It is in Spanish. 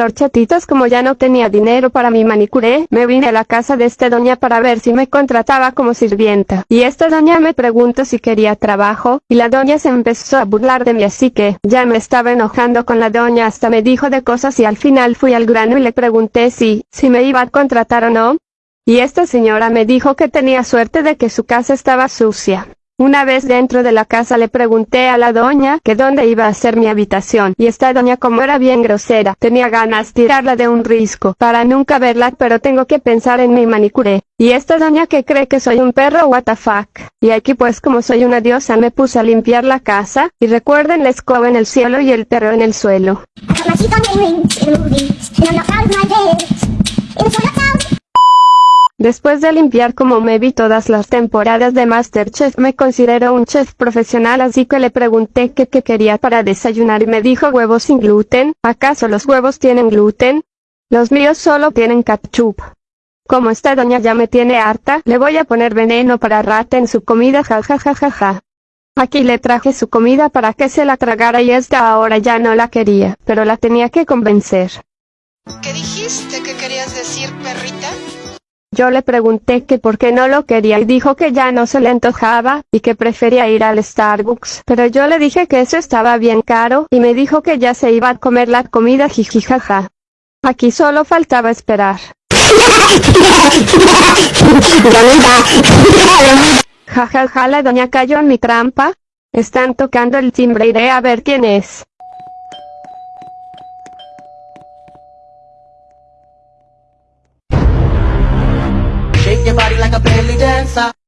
al horchatitas como ya no tenía dinero para mi manicure, me vine a la casa de esta doña para ver si me contrataba como sirvienta. Y esta doña me preguntó si quería trabajo, y la doña se empezó a burlar de mí así que, ya me estaba enojando con la doña hasta me dijo de cosas y al final fui al grano y le pregunté si, si me iba a contratar o no. Y esta señora me dijo que tenía suerte de que su casa estaba sucia. Una vez dentro de la casa le pregunté a la doña que dónde iba a ser mi habitación, y esta doña como era bien grosera, tenía ganas tirarla de un risco, para nunca verla pero tengo que pensar en mi manicure. Y esta doña que cree que soy un perro what the fuck. Y aquí pues como soy una diosa me puse a limpiar la casa, y recuerden la escoba en el cielo y el perro en el suelo. Después de limpiar como me vi todas las temporadas de Masterchef me considero un chef profesional así que le pregunté qué quería para desayunar y me dijo huevos sin gluten, ¿acaso los huevos tienen gluten? Los míos solo tienen ketchup. Como esta doña ya me tiene harta, le voy a poner veneno para rata en su comida jajajajaja. Aquí le traje su comida para que se la tragara y esta ahora ya no la quería, pero la tenía que convencer. ¿Qué dijiste que querías decir, perrita? Yo le pregunté que por qué no lo quería y dijo que ya no se le antojaba, y que prefería ir al Starbucks. Pero yo le dije que eso estaba bien caro, y me dijo que ya se iba a comer la comida jijijaja. Aquí solo faltaba esperar. Jajaja la doña cayó en mi trampa. Están tocando el timbre iré a ver quién es. Shake your body like a belly dancer.